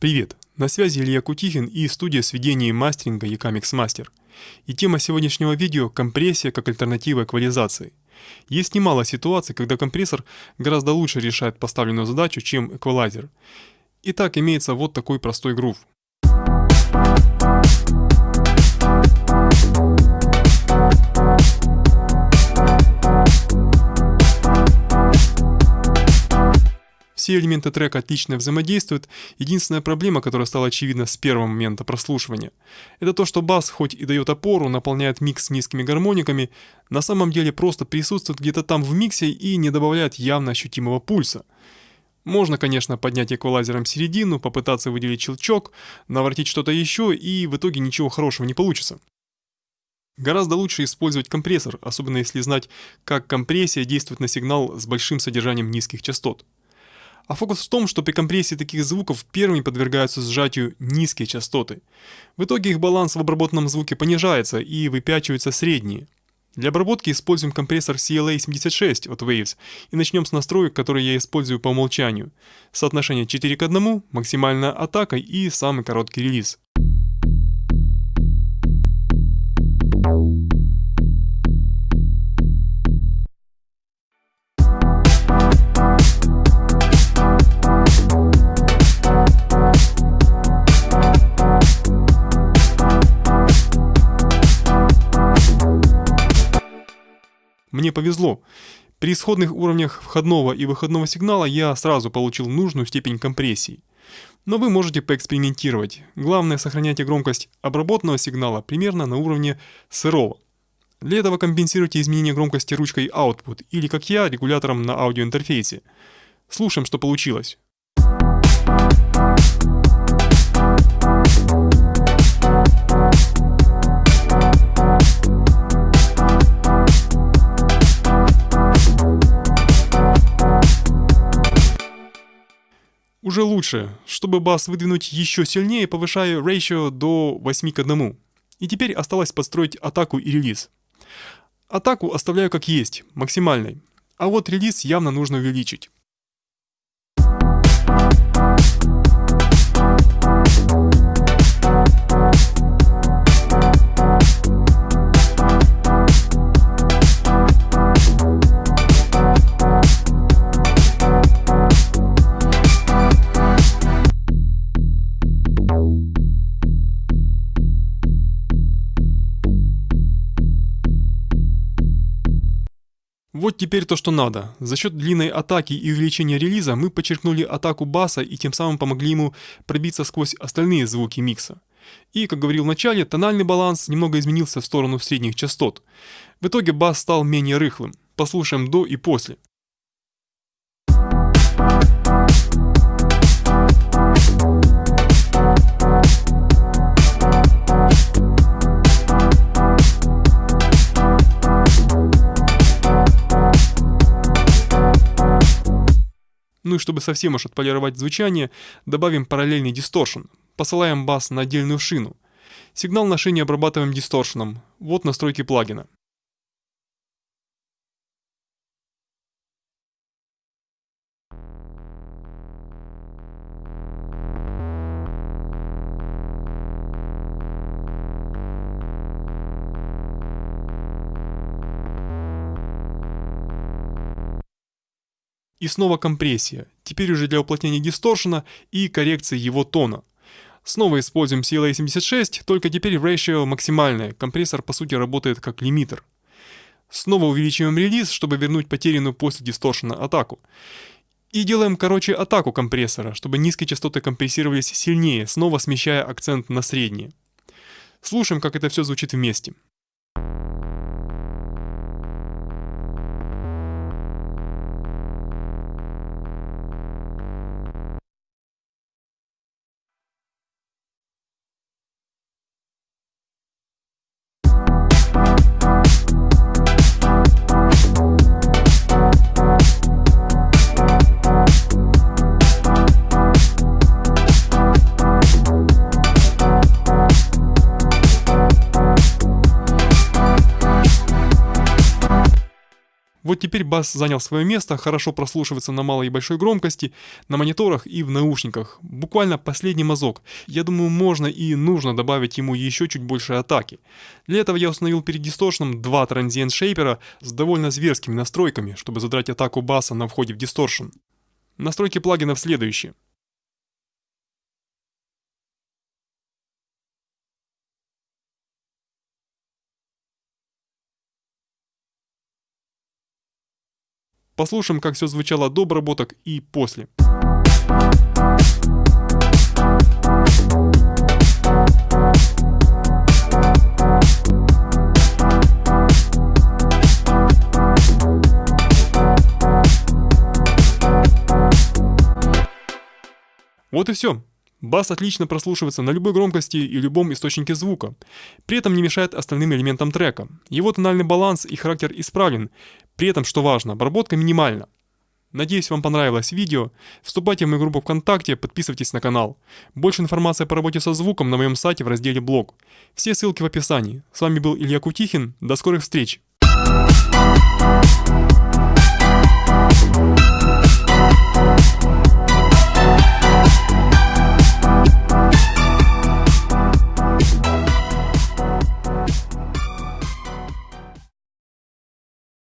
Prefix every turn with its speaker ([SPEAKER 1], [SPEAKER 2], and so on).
[SPEAKER 1] Привет! На связи Илья Кутихин и студия сведения и мастеринга Ecamix Master. И тема сегодняшнего видео – компрессия как альтернатива эквализации. Есть немало ситуаций, когда компрессор гораздо лучше решает поставленную задачу, чем эквалайзер. Итак, имеется вот такой простой грув. Все элементы трека отлично взаимодействуют. Единственная проблема, которая стала очевидна с первого момента прослушивания, это то, что бас хоть и дает опору, наполняет микс низкими гармониками, на самом деле просто присутствует где-то там в миксе и не добавляет явно ощутимого пульса. Можно, конечно, поднять эквалайзером середину, попытаться выделить щелчок, наворотить что-то еще, и в итоге ничего хорошего не получится. Гораздо лучше использовать компрессор, особенно если знать, как компрессия действует на сигнал с большим содержанием низких частот. А фокус в том, что при компрессии таких звуков первыми подвергаются сжатию низкие частоты. В итоге их баланс в обработанном звуке понижается и выпячиваются средние. Для обработки используем компрессор CLA76 от Waves и начнем с настроек, которые я использую по умолчанию. Соотношение 4 к 1, максимальная атака и самый короткий релиз. Мне повезло. При исходных уровнях входного и выходного сигнала я сразу получил нужную степень компрессии. Но вы можете поэкспериментировать. Главное сохраняйте громкость обработанного сигнала примерно на уровне сырого. Для этого компенсируйте изменение громкости ручкой Output или, как я, регулятором на аудиоинтерфейсе. Слушаем, что получилось. Уже лучше. Чтобы бас выдвинуть еще сильнее, повышаю ratio до 8 к 1. И теперь осталось построить атаку и релиз. Атаку оставляю как есть, максимальной. А вот релиз явно нужно увеличить. Вот теперь то, что надо. За счет длинной атаки и увеличения релиза мы подчеркнули атаку баса и тем самым помогли ему пробиться сквозь остальные звуки микса. И, как говорил в начале, тональный баланс немного изменился в сторону средних частот. В итоге бас стал менее рыхлым. Послушаем до и после. Ну и чтобы совсем уж отполировать звучание, добавим параллельный дисторшн. Посылаем бас на отдельную шину. Сигнал на шине обрабатываем дисторшном. Вот настройки плагина. И снова компрессия, теперь уже для уплотнения дисторшена и коррекции его тона. Снова используем CLA76, только теперь ratio максимальное, компрессор по сути работает как лимитер. Снова увеличиваем релиз, чтобы вернуть потерянную после дисторшена атаку. И делаем короче атаку компрессора, чтобы низкие частоты компрессировались сильнее, снова смещая акцент на средние. Слушаем, как это все звучит вместе. Вот теперь бас занял свое место, хорошо прослушивается на малой и большой громкости, на мониторах и в наушниках. Буквально последний мазок. Я думаю, можно и нужно добавить ему еще чуть больше атаки. Для этого я установил перед дисторшеном два транзиент шейпера с довольно зверскими настройками, чтобы задрать атаку баса на входе в дисторшн. Настройки плагинов следующие. Послушаем, как все звучало до обработок и после. Вот и все. Бас отлично прослушивается на любой громкости и любом источнике звука, при этом не мешает остальным элементам трека. Его тональный баланс и характер исправлен, при этом, что важно, обработка минимальна. Надеюсь, вам понравилось видео. Вступайте в мою группу ВКонтакте, подписывайтесь на канал. Больше информации по работе со звуком на моем сайте в разделе «Блог». Все ссылки в описании. С вами был Илья Кутихин. До скорых встреч! Thank you.